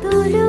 多人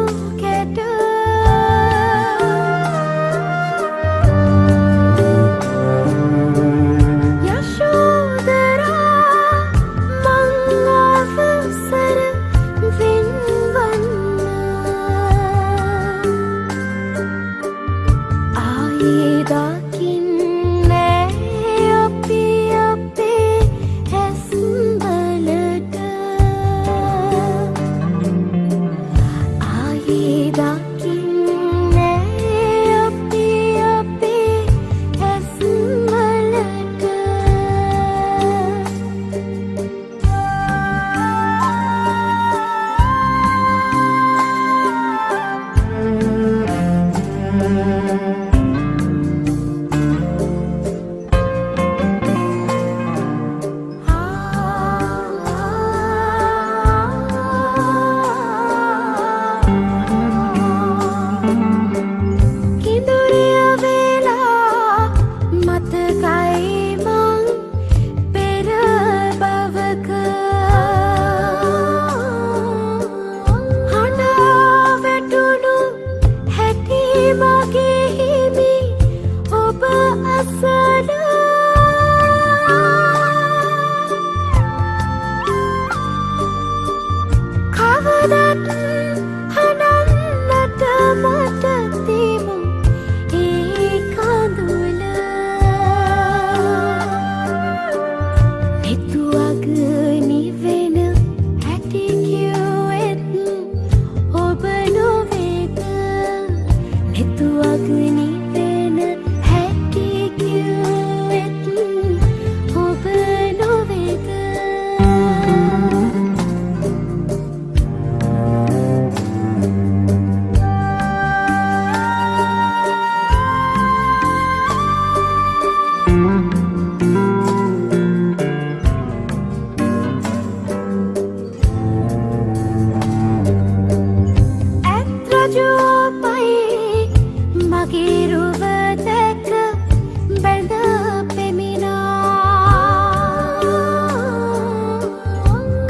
that රජෝපයි මගේ රුව දැක බැඳ පෙමිනා.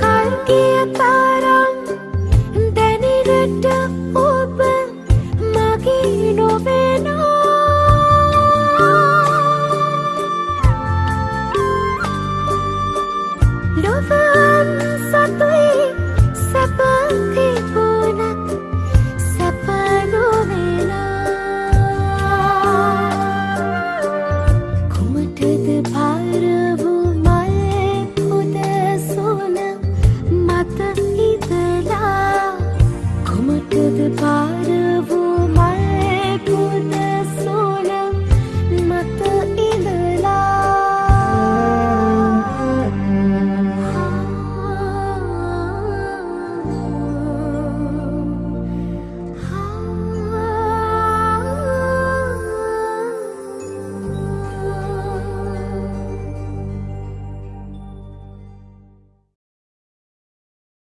කල්කිය තරම් දැනිරට ඔබ මගේ නොවෙනා. ලොව